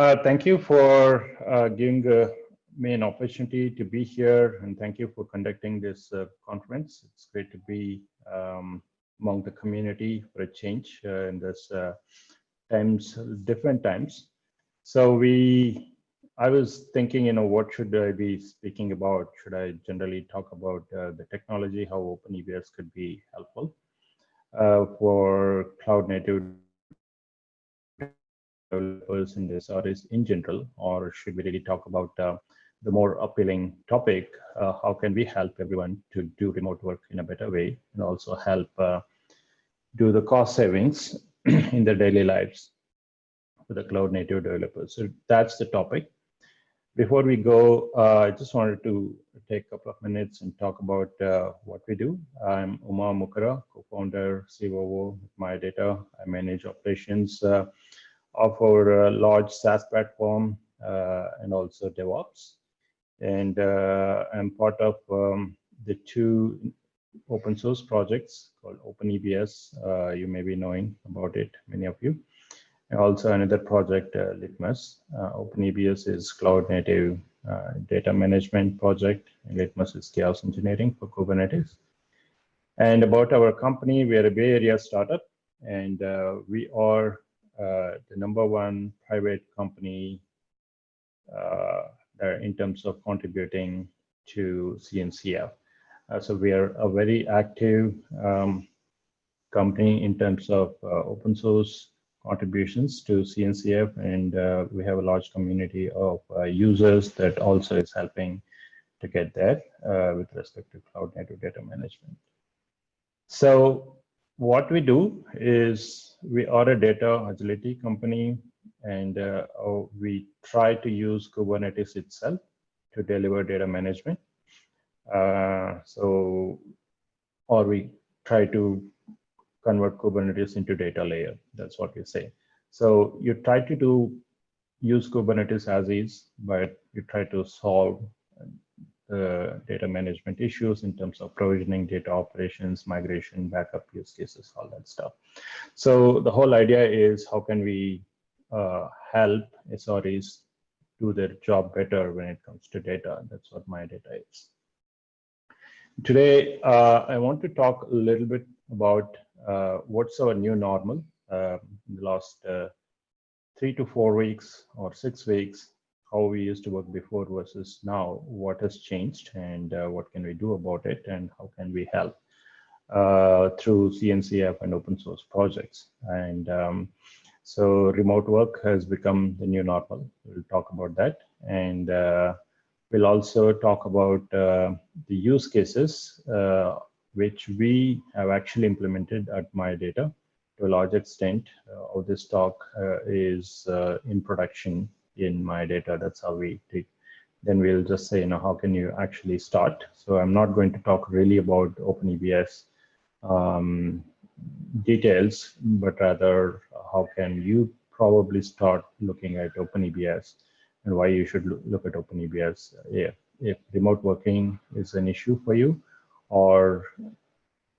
Uh, thank you for uh, giving uh, me an opportunity to be here and thank you for conducting this uh, conference. It's great to be um, among the community for a change uh, in this uh, times, different times. So we, I was thinking, you know, what should I be speaking about? Should I generally talk about the technology, how OpenEBS could be helpful for cloud native developers in this or is in general, or should we really talk about uh, the more appealing topic, uh, how can we help everyone to do remote work in a better way and also help uh, do the cost savings in their daily lives for the cloud native developers. So that's the topic. Before we go, uh, I just wanted to take a couple of minutes and talk about uh, what we do. I'm Uma Mukkara, co-founder, COO with MayaData. I manage operations uh, of our uh, large SaaS platform uh, and also DevOps. And uh, I'm part of um, the two open source projects called OpenEBS. you may be knowing about it, many of you. And also another project, uh, Litmus. Uh, OpenEBS is cloud native uh, data management project. And Litmus is chaos engineering for Kubernetes. And about our company, we are a Bay Area startup, and uh, we are uh, the number one private company uh, in terms of contributing to CNCF. Uh, so we are a very active um, company in terms of open source contributions to CNCF, and uh, we have a large community of uh, users that also is helping to get that uh, with respect to cloud native data management. So what we do is we are a data agility company and uh, oh, we try to use Kubernetes itself to deliver data management. Uh, so, or we try to convert Kubernetes into data layer. That's what we say. So you try to do use Kubernetes as is, but you try to solve the data management issues in terms of provisioning, data operations, migration, backup use cases, all that stuff. So the whole idea is how can we uh, help SREs do their job better when it comes to data. That's what MayaData is. Today, uh, I want to talk a little bit about uh, what's our new normal uh, in the last uh, three to four weeks or six weeks how we used to work before versus now, what has changed and uh, what can we do about it and how can we help uh, through CNCF and open source projects. And um, so remote work has become the new normal. We'll talk about that. And uh, we'll also talk about uh, the use cases uh, which we have actually implemented at MayaData to a large extent. Uh, this talk is in production in MayaData. That's how we take. Then we'll just say, you know, how can you actually start? So I'm not going to talk really about OpenEBS um, details, but rather how can you probably start looking at OpenEBS and why you should look at OpenEBS if, if remote working is an issue for you or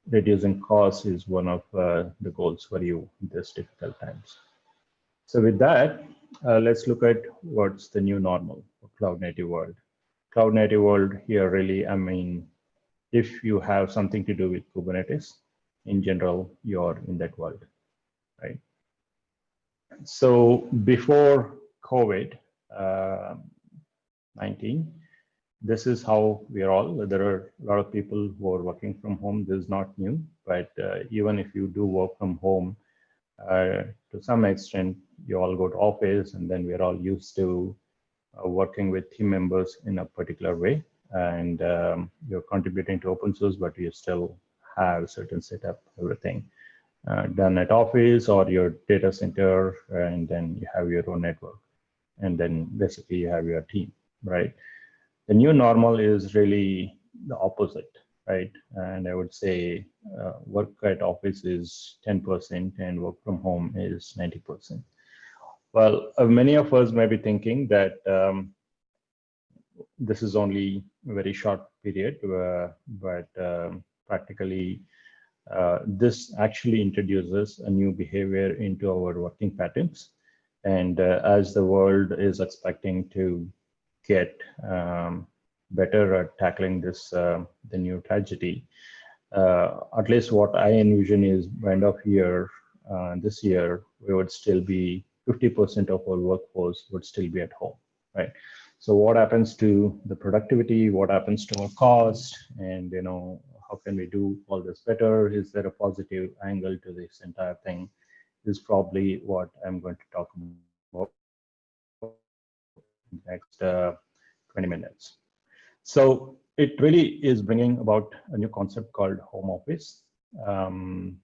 reducing costs is one of uh, the goals for you in these difficult times. So with that, uh, let's look at what's the new normal for cloud native world. Cloud native world here really, I mean, if you have something to do with Kubernetes, in general, you're in that world, right? So before COVID-19, uh, this is how we are all. There are a lot of people who are working from home. This is not new, but uh, even if you do work from home, uh, to some extent, you all go to office and then we're all used to uh, working with team members in a particular way. And um, you're contributing to open source, but you still have certain setup, everything uh, done at office or your data center, and then you have your own network. And then basically you have your team, right? The new normal is really the opposite right? And I would say uh, work at office is 10% and work from home is 90%. Well, uh, many of us may be thinking that um, this is only a very short period, uh, but um, practically uh, this actually introduces a new behavior into our working patterns. And uh, as the world is expecting to get um, better at tackling this, uh, the new tragedy, uh, at least what I envision is by end of year, uh, this year, we would still be 50% of our workforce would still be at home, right? So what happens to the productivity? What happens to our cost? And you know, how can we do all this better? Is there a positive angle to this entire thing? Is probably what I'm going to talk about next uh, 20 minutes. So it really is bringing about a new concept called home office. Um,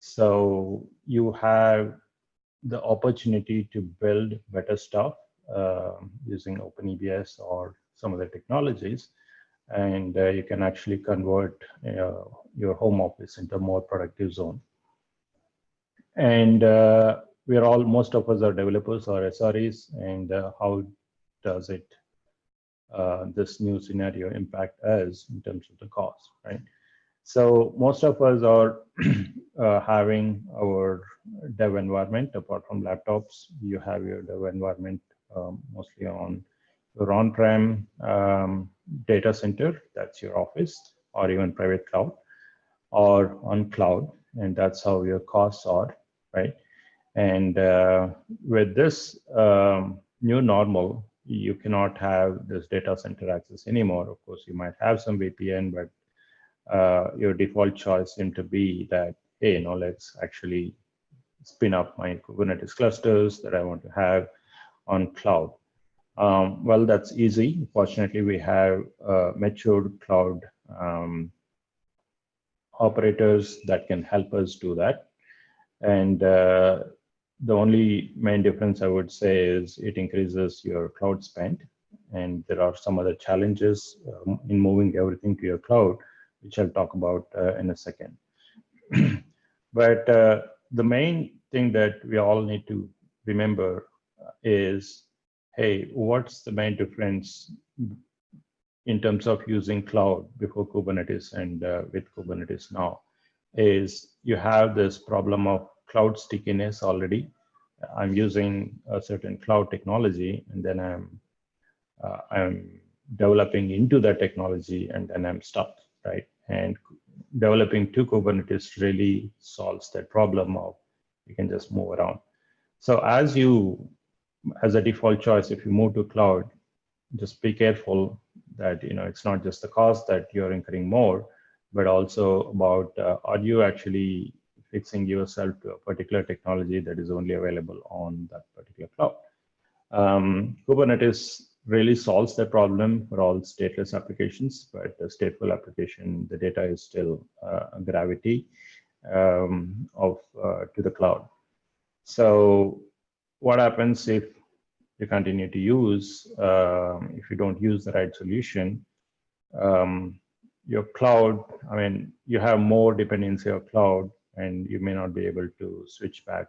so you have the opportunity to build better stuff uh, using OpenEBS or some of the technologies, and uh, you can actually convert uh, your home office into a more productive zone. And uh, we're all, most of us are developers or SREs, and uh, how does it uh, this new scenario impact us in terms of the cost, right? So most of us are uh, having our dev environment, apart from laptops, you have your dev environment um, mostly on your on-prem um, data center, that's your office, or even private cloud, or on cloud, and that's how your costs are, right? And uh, with this um, new normal, you cannot have this data center access anymore. Of course, you might have some VPN, but uh, your default choice seem to be that, hey, you know, let's actually spin up my Kubernetes clusters that I want to have on cloud. Um, well, that's easy. Fortunately, we have uh, matured cloud um, operators that can help us do that. And uh, the only main difference I would say is it increases your cloud spend. And there are some other challenges um, in moving everything to your cloud, which I'll talk about uh, in a second. but uh, the main thing that we all need to remember is, hey, what's the main difference in terms of using cloud before Kubernetes and uh, with Kubernetes now? Is you have this problem of cloud stickiness already. I'm using a certain cloud technology, and then I'm uh, I'm developing into that technology, and then I'm stuck, right? And developing to Kubernetes really solves that problem of you can just move around. So as you, as a default choice, if you move to cloud, just be careful that you know it's not just the cost that you're incurring more, but also about uh, are you actually fixing yourself to a particular technology that is only available on that particular cloud. Um, Kubernetes really solves that problem for all stateless applications, but the stateful application, the data is still uh, gravity um, of uh, to the cloud. So what happens if you continue to use, um, if you don't use the right solution, um, your cloud, I mean, you have more dependency of cloud and you may not be able to switch back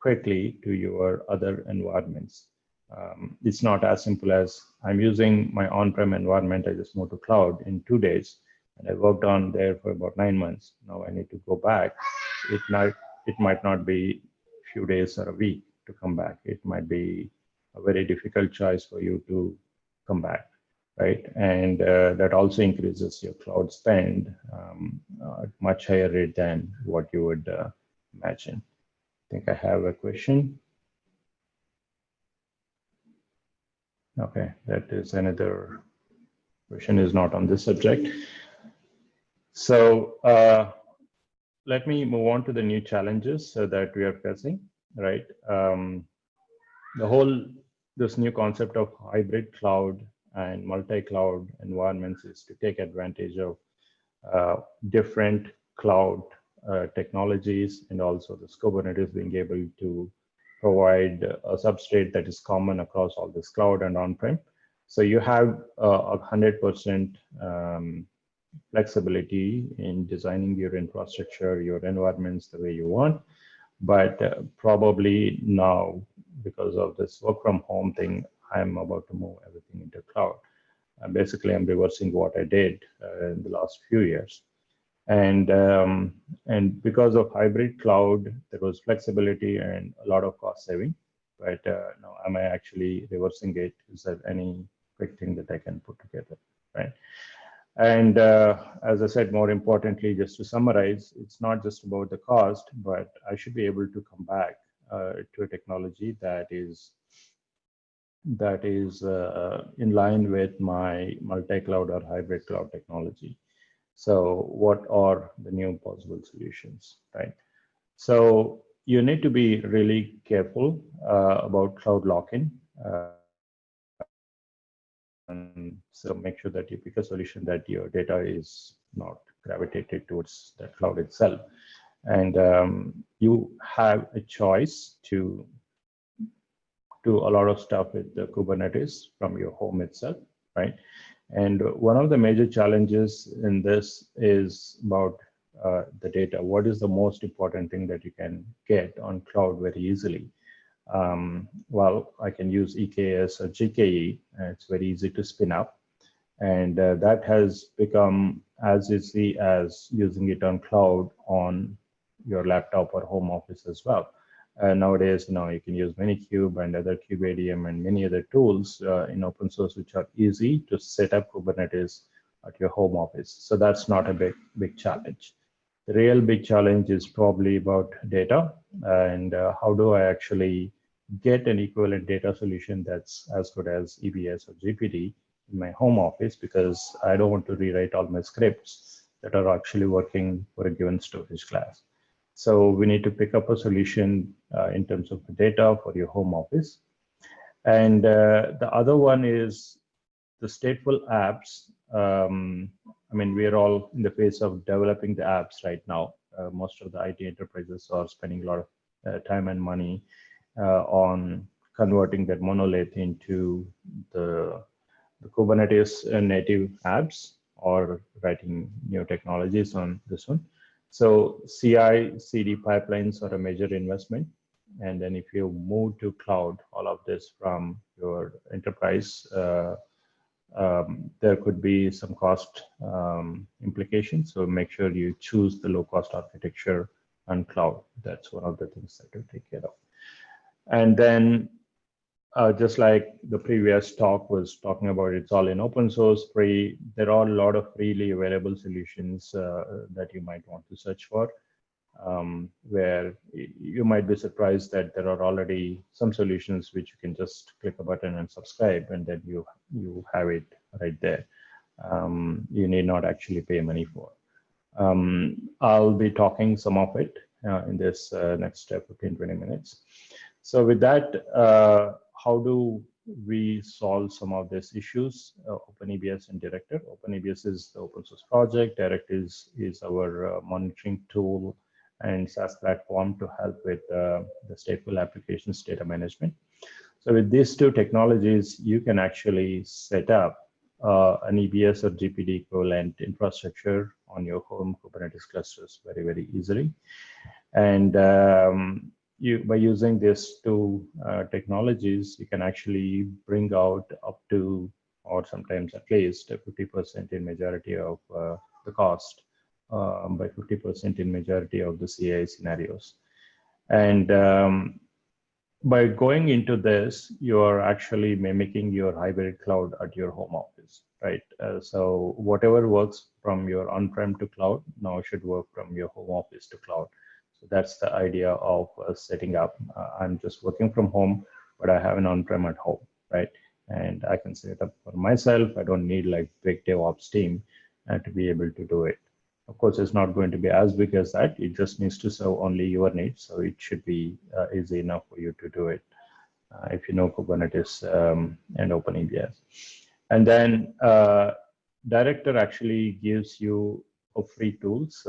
quickly to your other environments. Um, it's not as simple as I'm using my on-prem environment, I just moved to cloud in two days, and I worked on there for about nine months. Now I need to go back. It might, it might not be a few days or a week to come back. It might be a very difficult choice for you to come back right? And uh, that also increases your cloud spend um, uh, at much higher rate than what you would uh, imagine. I think I have a question. Okay, that is another question is not on this subject. So uh, let me move on to the new challenges that we are facing, right? Um, the whole, this new concept of hybrid cloud and multi-cloud environments is to take advantage of uh, different cloud uh, technologies and also the Kubernetes being able to provide a substrate that is common across all this cloud and on-prem. So you have uh, a hundred percent um, flexibility in designing your infrastructure, your environments the way you want. But uh, probably now, because of this work from home thing, I'm about to move everything into cloud. Uh, basically, I'm reversing what I did uh, in the last few years. And, um, and because of hybrid cloud, there was flexibility and a lot of cost saving. right? Uh, now, am I actually reversing it? Is there any quick thing that I can put together, right? And uh, as I said, more importantly, just to summarize, it's not just about the cost, but I should be able to come back uh, to a technology that is that is uh, in line with my multi-cloud or hybrid cloud technology. So what are the new possible solutions, right? So you need to be really careful uh, about cloud lock-in. Uh, and so make sure that you pick a solution that your data is not gravitated towards the cloud itself. And um, you have a choice to do a lot of stuff with the Kubernetes from your home itself, right? And one of the major challenges in this is about uh, the data. What is the most important thing that you can get on cloud very easily? Um, well, I can use EKS or GKE, it's very easy to spin up. And uh, that has become as easy as using it on cloud on your laptop or home office as well. Uh, nowadays, you know, you can use Minikube and other KubeADM and many other tools uh, in open source, which are easy to set up Kubernetes at your home office. So that's not a big, big challenge. The real big challenge is probably about data and uh, how do I actually get an equivalent data solution that's as good as EBS or GPD in my home office because I don't want to rewrite all my scripts that are actually working for a given storage class. So we need to pick up a solution uh, in terms of the data for your home office. And uh, the other one is the stateful apps. Um, I mean, we are all in the phase of developing the apps right now. Uh, most of the IT enterprises are spending a lot of uh, time and money uh, on converting that monolith into the, the Kubernetes native apps or writing new technologies on this one. So CI, CD pipelines are a major investment. And then if you move to cloud, all of this from your enterprise, uh, um, there could be some cost um, implications. So make sure you choose the low cost architecture on cloud. That's one of the things that you take care of. And then uh, just like the previous talk was talking about, it's all in open source, free. There are a lot of freely available solutions uh, that you might want to search for, um, where you might be surprised that there are already some solutions which you can just click a button and subscribe, and then you you have it right there. Um, you need not actually pay money for. Um, I'll be talking some of it uh, in this uh, next 15, 20 minutes. So with that, uh, how do we solve some of these issues? Uh, OpenEBS and Director. OpenEBS is the open source project. Direct is, is our uh, monitoring tool and SaaS platform to help with uh, the stateful applications data management. So with these two technologies, you can actually set up uh, an EBS or GPD equivalent infrastructure on your home Kubernetes clusters very, very easily. And um, you by using these two uh, technologies, you can actually bring out up to, or sometimes at least 50% in majority of uh, the cost um, by 50% in majority of the CI scenarios. And um, by going into this, you are actually mimicking your hybrid cloud at your home office, right? Uh, so whatever works from your on-prem to cloud now should work from your home office to cloud. That's the idea of uh, setting up. Uh, I'm just working from home, but I have an on-prem at home, right? And I can set it up for myself. I don't need like big DevOps team uh, to be able to do it. Of course, it's not going to be as big as that. It just needs to serve only your needs. So it should be uh, easy enough for you to do it uh, if you know Kubernetes um, and OpenEBS. And then uh, Director actually gives you free tools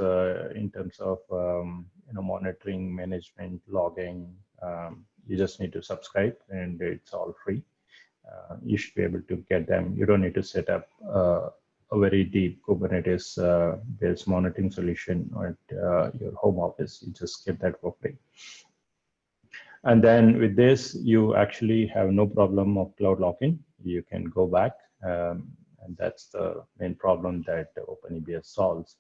in terms of um, you know monitoring, management, logging. Um, you just need to subscribe, and it's all free. Uh, you should be able to get them. You don't need to set up uh, a very deep Kubernetes-based monitoring solution at your home office. You just get that for free. And then with this, you actually have no problem of cloud lock-in. You can go back um, and that's the main problem that OpenEBS solves.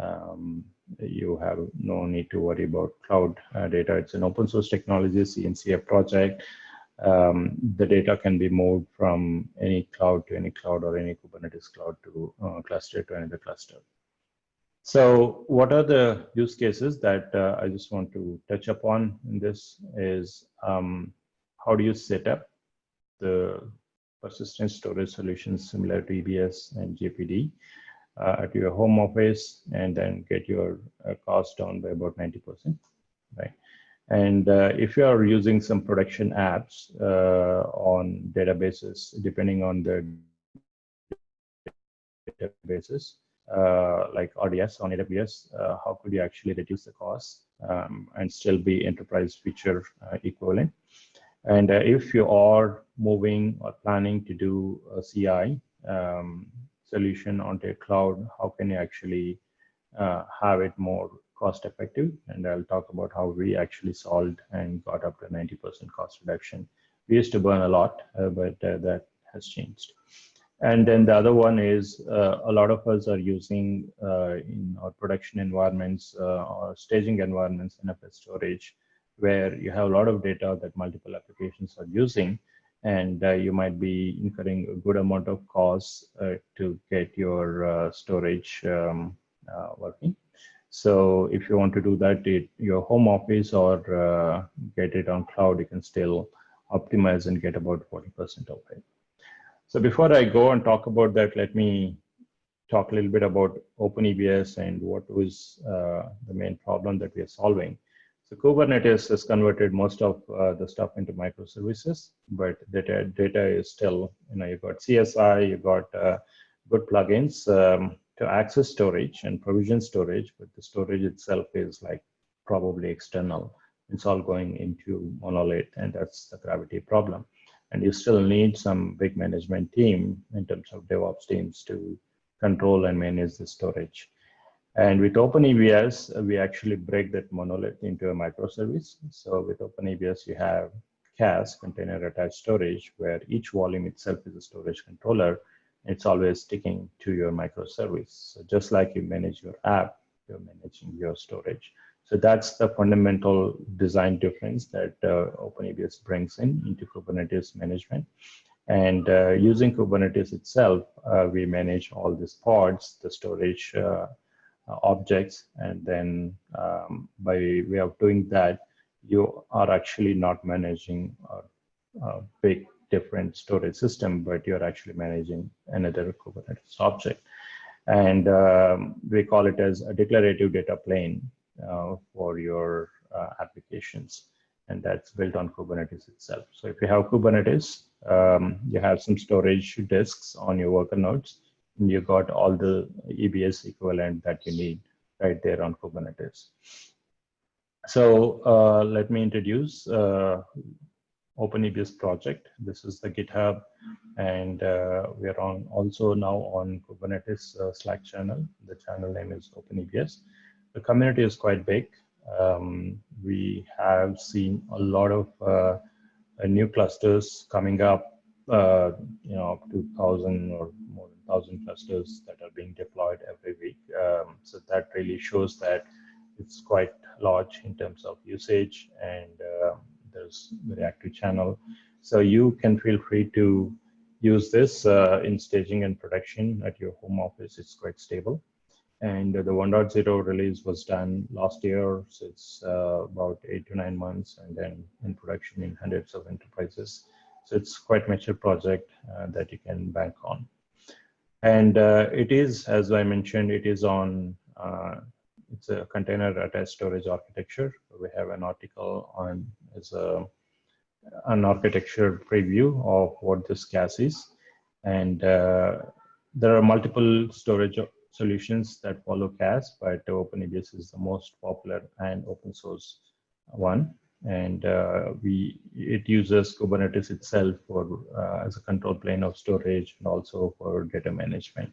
Um, you have no need to worry about cloud uh, data. It's an open source technology, CNCF project. Um, the data can be moved from any cloud to any cloud or any Kubernetes cloud to uh, cluster to another cluster. So what are the use cases that uh, I just want to touch upon in this is um, how do you set up the persistent storage solutions similar to EBS and GPD uh, at your home office and then get your uh, cost down by about 90%, right? And uh, if you are using some production apps uh, on databases, depending on the databases, uh, like RDS on AWS, uh, how could you actually reduce the cost um, and still be enterprise feature equivalent? And if you are moving or planning to do a CI, um, solution onto a cloud, how can you actually uh, have it more cost effective? And I'll talk about how we actually solved and got up to 90% cost reduction. We used to burn a lot, uh, but uh, that has changed. And then the other one is uh, a lot of us are using uh, in our production environments uh, or staging environments NFS storage, where you have a lot of data that multiple applications are using and uh, you might be incurring a good amount of costs uh, to get your uh, storage um, uh, working. So if you want to do that at your home office or uh, get it on cloud, you can still optimize and get about 40% of it. So before I go and talk about that, let me talk a little bit about OpenEBS and what was uh, the main problem that we are solving. So Kubernetes has converted most of uh, the stuff into microservices, but data, data is still, you know, you've got CSI, you've got uh, good plugins um, to access storage and provision storage, but the storage itself is like probably external. It's all going into monolith, and that's the gravity problem. And you still need some big management team in terms of DevOps teams to control and manage the storage. And with OpenEBS, we actually break that monolith into a microservice. So with OpenEBS, you have CAS, container attached storage, where each volume itself is a storage controller. It's always sticking to your microservice. So just like you manage your app, you're managing your storage. So that's the fundamental design difference that uh, OpenEBS brings in into Kubernetes management. And uh, using Kubernetes itself, uh, we manage all these pods, the storage uh, uh, objects and then um, by way of doing that you are actually not managing a, a, big different storage system but you're actually managing another kubernetes object. And um, we call it as a declarative data plane uh, for your uh, applications and that's built on kubernetes itself. So if you have kubernetes um, you have some storage disks on your worker nodes you got all the EBS equivalent that you need right there on Kubernetes. So uh, let me introduce uh, OpenEBS project. This is the GitHub, and uh, we are on also now on Kubernetes uh, Slack channel. The channel name is OpenEBS. The community is quite big. Um, we have seen a lot of uh, new clusters coming up, uh, you know, up to 1,000 or more thousand clusters that are being deployed every week. Um, so that really shows that it's quite large in terms of usage and uh, there's very active channel. So you can feel free to use this uh, in staging and production at your home office. It's quite stable. And the 1.0 release was done last year, so it's uh, about eight to nine months, and then in production in hundreds of enterprises. So it's quite mature project uh, that you can bank on. And uh, it is, as I mentioned, it is on, uh, it's a container attached storage architecture. We have an article on, as a, an architecture preview of what this CAS is. And uh, there are multiple storage solutions that follow CAS, but OpenEBS is the most popular and open source one and uh, we it uses Kubernetes itself for uh, as a control plane of storage and also for data management.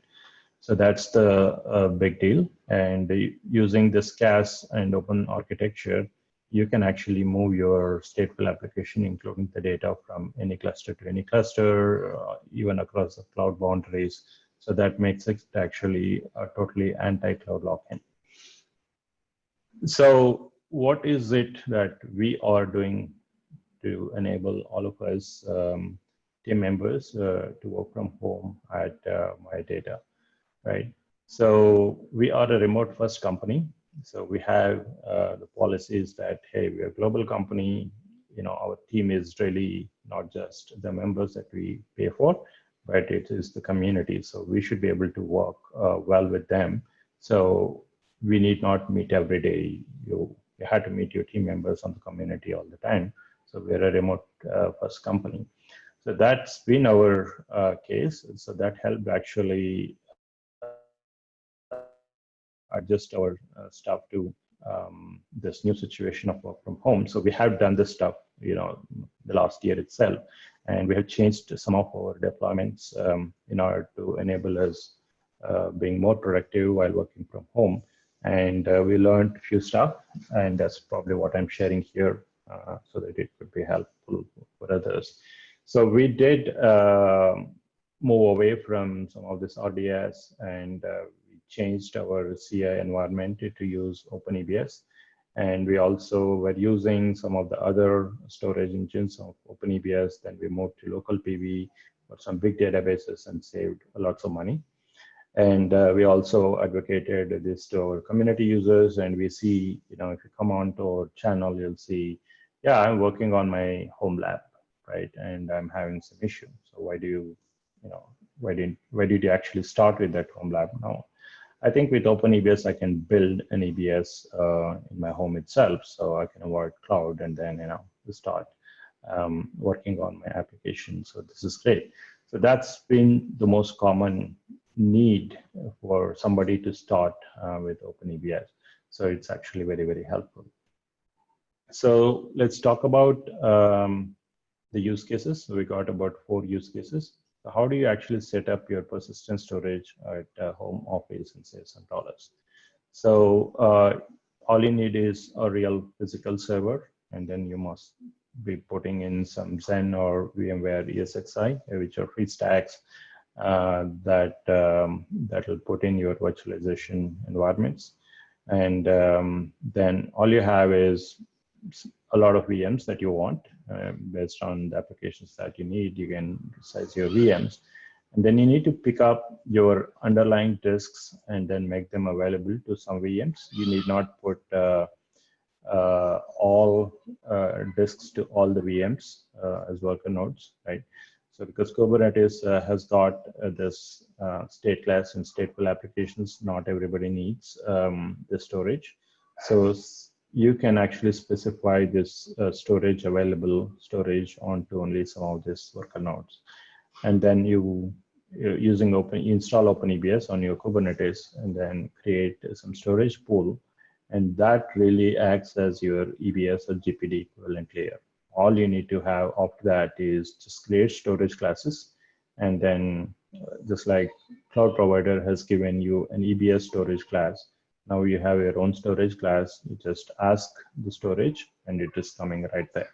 So that's the uh, big deal. And using this CAS and open architecture, you can actually move your stateful application, including the data from any cluster to any cluster, uh, even across the cloud boundaries. So that makes it actually a totally anti-cloud lock-in. so what is it that we are doing to enable all of us um, team members uh, to work from home at uh, MayaData, right? So we are a remote first company. So we have uh, the policies that, hey, we're a global company. You know, our team is really not just the members that we pay for, but it is the community. So we should be able to work uh, well with them. So we need not meet every day. You, you had to meet your team members on the community all the time. So we're a remote uh, first company. So that's been our uh, case. So that helped actually uh, adjust our uh, stuff to um, this new situation of work from home. So we have done this stuff, you know, the last year itself, and we have changed some of our deployments um, in order to enable us uh, being more productive while working from home. And uh, we learned a few stuff, and that's probably what I'm sharing here uh, so that it could be helpful for others. So we did uh, move away from some of this RDS and uh, we changed our CI environment to use OpenEBS. And we also were using some of the other storage engines of OpenEBS. Then we moved to local PV for some big databases and saved a lots of money. And uh, we also advocated this to our community users. And we see, you know, if you come on to our channel, you'll see, yeah, I'm working on my home lab, right? And I'm having some issue. So why do you, you know, why did why did you actually start with that home lab now? I think with OpenEBS, I can build an EBS uh, in my home itself, so I can avoid cloud and then you know start um, working on my application. So this is great. So that's been the most common need for somebody to start uh, with OpenEBS. So it's actually very, very helpful. So let's talk about um, the use cases. So we got about four use cases. So how do you actually set up your persistent storage at uh, home office and save some dollars? So uh, all you need is a real physical server, and then you must be putting in some Xen or VMware ESXi, which are free stacks uh, that um, that will put in your virtualization environments. And um, then all you have is a lot of VMs that you want uh, based on the applications that you need. You can size your VMs. And then you need to pick up your underlying disks and then make them available to some VMs. You need not put uh, uh, all uh, disks to all the VMs uh, as worker nodes, right? So because Kubernetes uh, has got this stateless and stateful applications, not everybody needs um, the storage. So you can actually specify this uh, storage available storage onto only some of these worker nodes. And then you using open install OpenEBS on your Kubernetes and then create some storage pool. And that really acts as your EBS or GPD equivalent layer. All you need to have after that is just create storage classes. And then uh, just like cloud provider has given you an EBS storage class, now you have your own storage class. You just ask the storage and it is coming right there,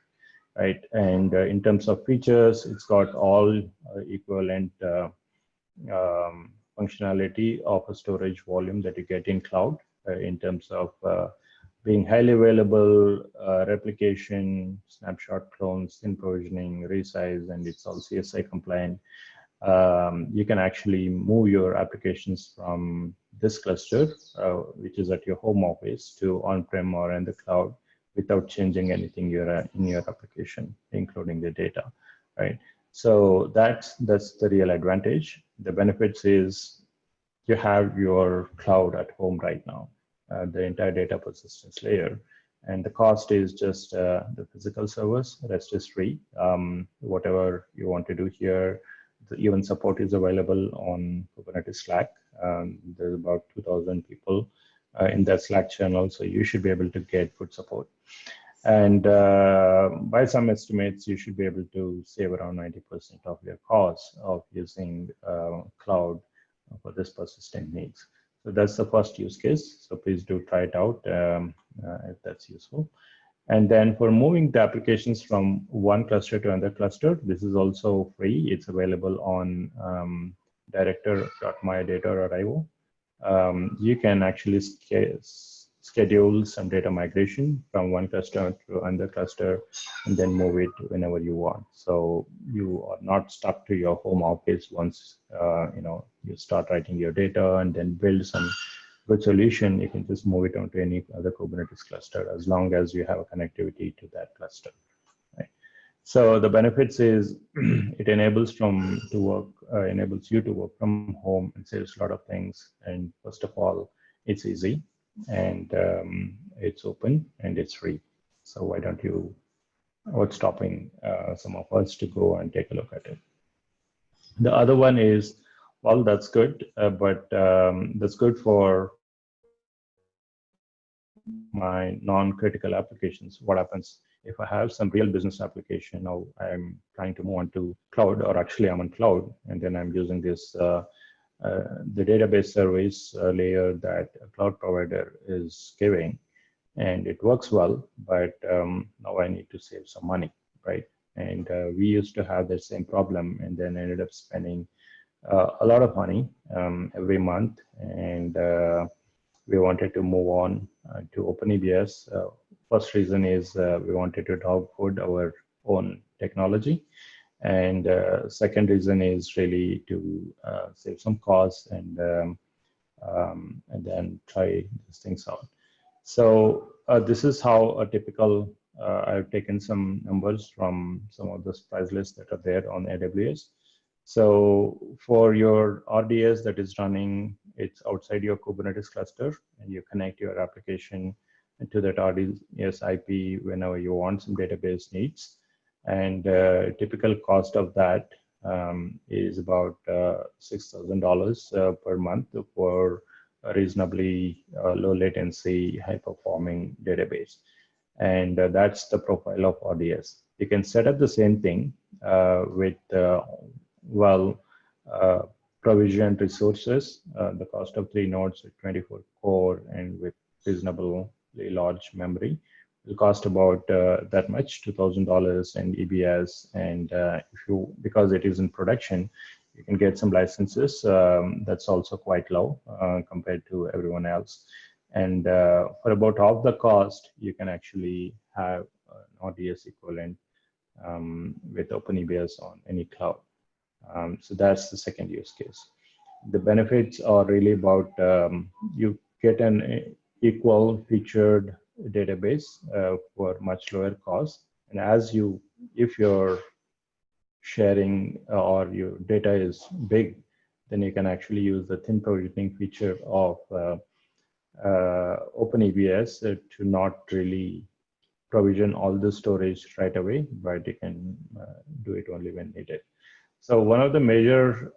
right? And uh, in terms of features, it's got all uh, equivalent uh, um, functionality of a storage volume that you get in cloud uh, in terms of uh, being highly available, uh, replication, snapshot clones, thin provisioning, resize, and it's all CSI compliant. Um, you can actually move your applications from this cluster, uh, which is at your home office, to on-prem or in the cloud without changing anything uh, in your application, including the data, right? So that's, that's the real advantage. The benefits is you have your cloud at home right now, the entire data persistence layer. And the cost is just uh, the physical servers, rest is free. Um, whatever you want to do here, the event support is available on Kubernetes Slack. Um, there's about 2,000 people uh, in that Slack channel, so you should be able to get good support. And uh, by some estimates, you should be able to save around 90% of your cost of using uh, cloud for this persistent needs. So that's the first use case. So please do try it out um, uh, if that's useful. And then for moving the applications from one cluster to another cluster, this is also free. It's available on um, director.mayadata.io. Um, you can actually schedule some data migration from one cluster to another cluster and then move it whenever you want. So you are not stuck to your home office once uh, you know you start writing your data and then build some good solution. You can just move it onto any other Kubernetes cluster as long as you have a connectivity to that cluster. Right? So the benefits is it enables from to work uh, enables you to work from home and saves a lot of things. And first of all, it's easy and um, it's open and it's free. So why don't you, what's stopping uh, some of us to go and take a look at it? The other one is, well, that's good, uh, but um, that's good for my non-critical applications. What happens if I have some real business application now I'm trying to move on to cloud or actually I'm on cloud and then I'm using this uh, the database service uh, layer that a cloud provider is giving and it works well but um, now i need to save some money right? And uh, we used to have the same problem and then ended up spending uh, a lot of money um, every month. And uh, we wanted to move on uh, to OpenEBS. first reason is we wanted to dog food our own technology and uh, second reason is really to uh, save some costs and um, um, and then try these things out. So uh, this is how a typical, uh, I've taken some numbers from some of the price lists that are there on AWS. So for your RDS that is running, it's outside your Kubernetes cluster and you connect your application to that RDS IP whenever you want some database needs and uh, typical cost of that um, is about uh, $6,000 uh, per month for a reasonably uh, low latency, high performing database. And uh, that's the profile of RDS. You can set up the same thing uh, with, well, provisioned resources. the cost of three nodes with 24 core and with reasonably large memory will cost about uh, that much, $2,000 in EBS. And uh, if you, because it is in production, you can get some licenses. Um, that's also quite low uh, compared to everyone else. And for about half the cost, you can actually have an RDS equivalent um, with OpenEBS on any cloud. Um, so that's the second use case. The benefits are really about um, you get an equal featured database uh, for much lower cost. And as you, if you're sharing uh, or your data is big, then you can actually use the thin provisioning feature of uh, uh, OpenEBS uh, to not really provision all the storage right away, but you can uh, do it only when needed. So one of the major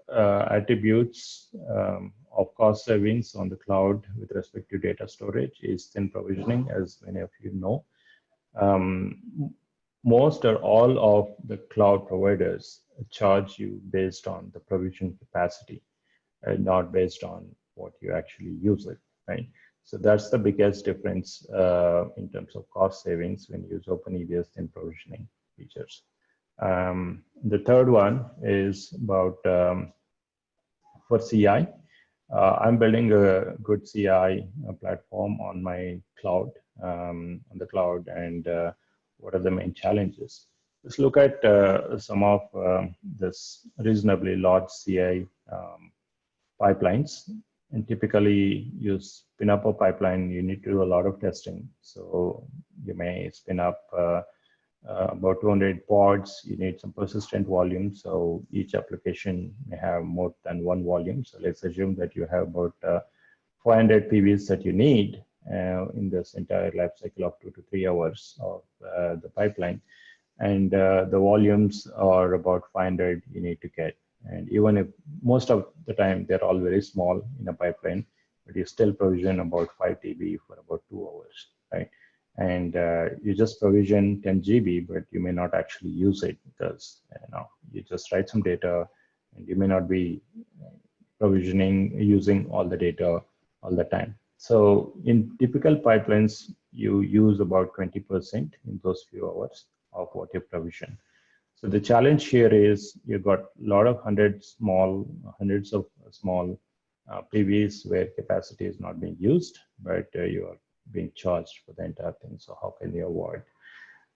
attributes um, of cost savings on the cloud with respect to data storage is thin provisioning, as many of you know. Um, most or all of the cloud providers charge you based on the provision capacity not based on what you actually use it, right? So that's the biggest difference uh, in terms of cost savings when you use OpenEBS thin provisioning features. Um, the third one is about um, for CI. Uh, I'm building a good CI uh, platform on my cloud, um, on the cloud, and uh, what are the main challenges? Let's look at uh, some of um, this reasonably large CI um, pipelines. And typically, you spin up a pipeline, you need to do a lot of testing. So you may spin up uh, about 200 pods, you need some persistent volume. So each application may have more than one volume. So let's assume that you have about uh, 400 PVs that you need uh, in this entire life cycle of two to three hours of uh, the pipeline. And uh, the volumes are about 500 you need to get. And even if most of the time they're all very small in a pipeline, but you still provision about 5 TB for about two hours, right? And uh, you just provision 10 GB, but you may not actually use it because you know you just write some data, and you may not be provisioning using all the data all the time. So in typical pipelines, you use about 20% in those few hours of what you provision. So the challenge here is you've got a lot of hundreds small, hundreds of small uh, PVs where capacity is not being used, but uh, you are being charged for the entire thing. So how can you avoid?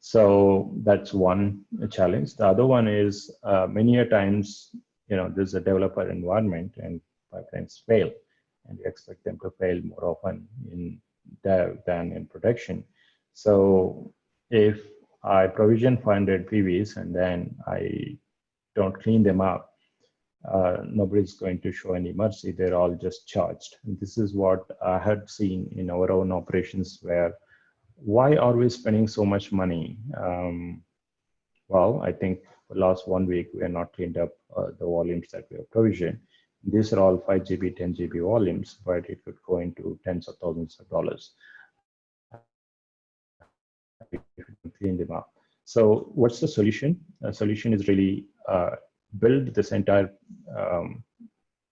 So that's one challenge. The other one is uh, many a times, you know, there's a developer environment and pipelines fail, and you expect them to fail more often in dev than in production. So if I provision 500 PVs and then I don't clean them up, uh, nobody's going to show any mercy. They're all just charged. And this is what I had seen in our own operations where why are we spending so much money? Um, well, I think last one week, we have not cleaned up uh, the volumes that we have provisioned. These are all 5 GB, 10 GB volumes, but it could go into tens of thousands of dollars clean them up. So what's the solution? The solution is really uh, build this entire um,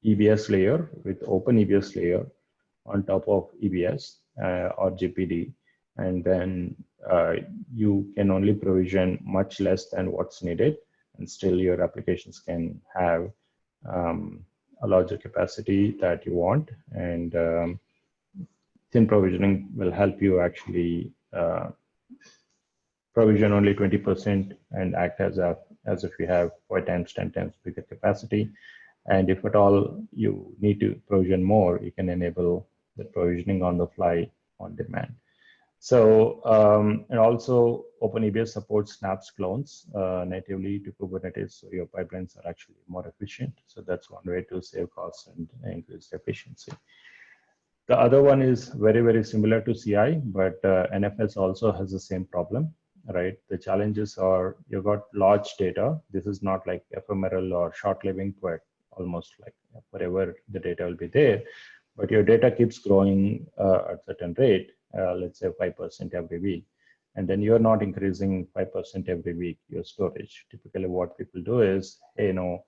EBS layer with open EBS layer on top of EBS uh, or GPD. And then uh, you can only provision much less than what's needed. And still your applications can have um, a larger capacity that you want. And um, thin provisioning will help you actually uh, provision only 20% and act as a as if you have 5 times 10 times bigger capacity and if at all you need to provision more you can enable the provisioning on the fly on demand so um, and also OpenEBS supports snaps clones uh, natively to Kubernetes, so your pipelines are actually more efficient. So that's one way to save costs and increase efficiency. The other one is very, very similar to CI, but uh, NFS also has the same problem right? The challenges are you've got large data. This is not like ephemeral or short living, but almost like forever the data will be there. But your data keeps growing uh, at certain rate, uh, let's say 5% every week. And then you're not increasing 5% every week your storage. Typically what people do is, hey, you know,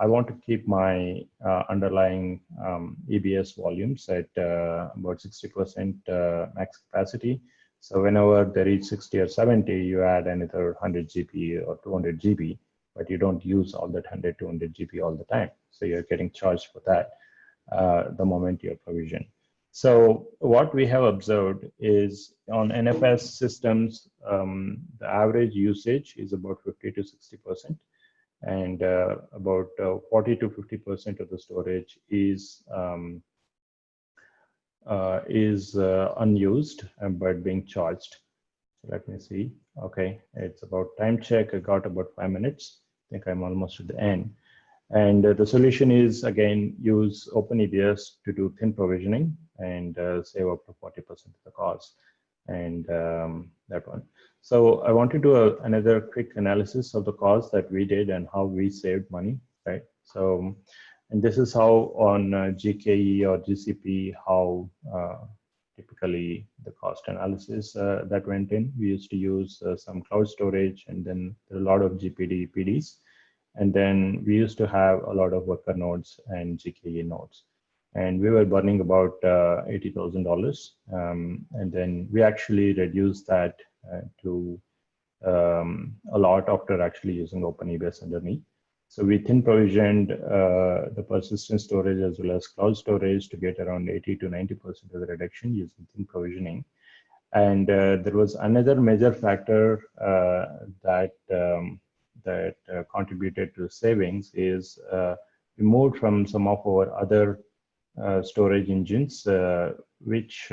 I want to keep my uh, underlying um, EBS volumes at uh, about 60% uh, max capacity so whenever they reach 60 or 70, you add another 100 GB or 200 GB, but you don't use all that 100, 200 GB all the time. So you're getting charged for that uh, the moment you're provision. So what we have observed is on NFS systems, um, the average usage is about 50 to 60%, and uh, about uh, 40 to 50% of the storage is um, uh, is uh, unused um, but being charged. Let me see. Okay, it's about time check. I got about five minutes. I think I'm almost at the end. And uh, the solution is again use OpenEBS to do thin provisioning and uh, save up to 40% of the cost and um, that one. So I want to do a, another quick analysis of the cost that we did and how we saved money, right? So and this is how on uh, GKE or GCP, how uh, typically the cost analysis uh, that went in. We used to use some cloud storage and then a lot of GPD PDs. And then we used to have a lot of worker nodes and GKE nodes. And we were burning about uh, $80,000. Um, and then we actually reduced that uh, to um, a lot after actually using OpenEBS underneath. So we thin provisioned uh, the persistent storage as well as cloud storage to get around 80 to 90% of the reduction using thin provisioning. And uh, there was another major factor uh, that um, that uh, contributed to savings is uh, we moved from some of our other uh, storage engines, which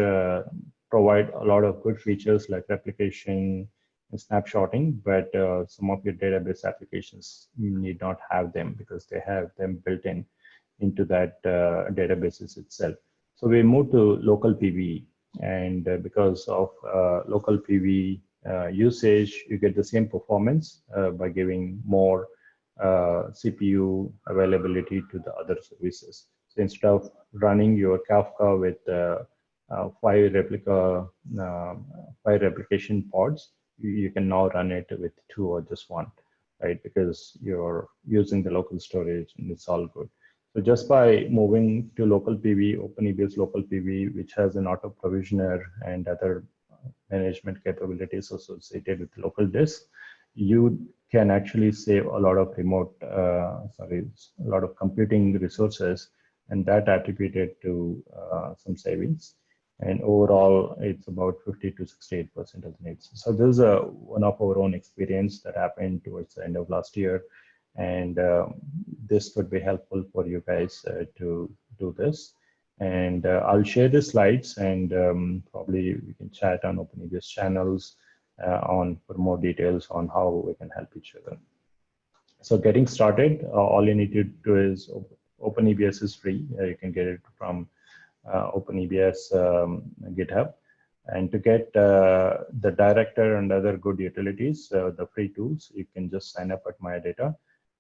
provide a lot of good features like replication, snapshotting, but uh, some of your database applications need not have them because they have them built in into that uh, databases itself. So we moved to local PV and uh, because of uh, local PV uh, usage, you get the same performance uh, by giving more CPU availability to the other services. So instead of running your Kafka with five replica, five replication pods, you can now run it with two or just one, right? Because you're using the local storage and it's all good. So just by moving to local PV, OpenEBS local PV, which has an auto provisioner and other management capabilities associated with local disk, you can actually save a lot of remote, uh, sorry, a lot of computing resources and that attributed to uh, some savings. And overall it's about 50 to 68 percent of the needs. So this is a one of our own experience that happened towards the end of last year. And um, this could be helpful for you guys uh, to do this. And uh, i'll share the slides and um, probably we can chat on openebs channels uh, on for more details on how we can help each other. So getting started uh, all you need to do is openebs is free. Uh, you can get it from uh, OpenEBS um, GitHub. And to get uh, the director and other good utilities, uh, the free tools, you can just sign up at MayaData.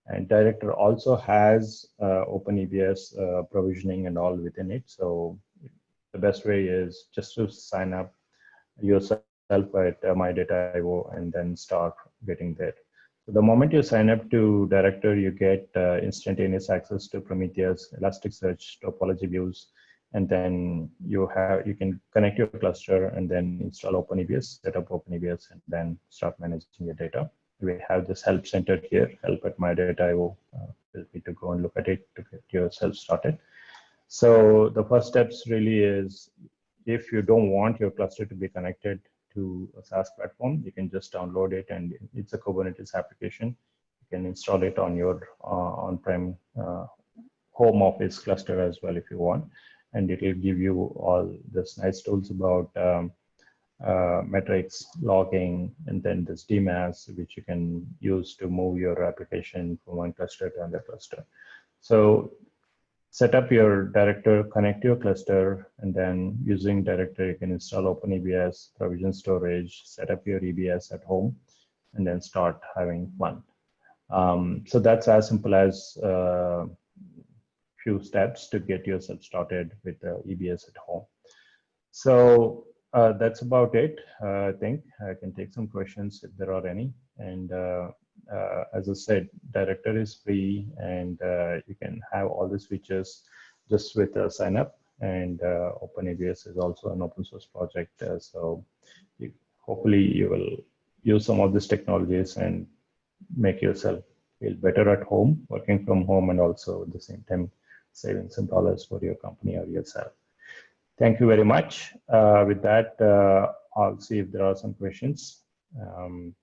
And director also has OpenEBS provisioning and all within it. So the best way is just to sign up yourself at uh, MayaData.io and then start getting there. So the moment you sign up to Director, you get uh, instantaneous access to Prometheus, Elasticsearch, topology views, and then you have you can connect your cluster and then install OpenEBS, set up OpenEBS, and then start managing your data. We have this help center here, help at MayaData.io. Uh, feel free to go and look at it to get yourself started. So the first steps really is if you don't want your cluster to be connected to a SaaS platform, you can just download it and it's a Kubernetes application. You can install it on your uh, on-prem uh, home office cluster as well if you want and it will give you all this nice tools about um, uh, metrics, logging, and then this DMaaS, which you can use to move your application from one cluster to another cluster. So set up your director, connect to your cluster, and then using director, you can install OpenEBS, provision storage, set up your EBS at home, and then start having fun. Um, so that's as simple as uh, few steps to get yourself started with EBS at home. So uh, that's about it. Uh, I think I can take some questions if there are any. And uh, uh as I said, Director is free and uh, you can have all these features just with a sign up. And uh, OpenEBS is also an open source project. so you, hopefully you will use some of these technologies and make yourself feel better at home, working from home, and also at the same time saving some dollars for your company or yourself. Thank you very much. Uh, with that, uh, I'll see if there are some questions. Um,